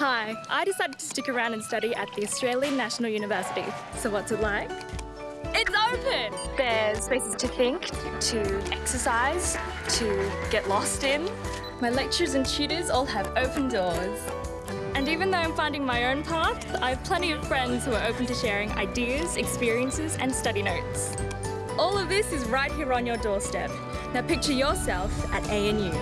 Hi, I decided to stick around and study at the Australian National University. So what's it like? It's open! There's spaces to think, to exercise, to get lost in. My lecturers and tutors all have open doors. And even though I'm finding my own path, I have plenty of friends who are open to sharing ideas, experiences and study notes. All of this is right here on your doorstep. Now picture yourself at ANU.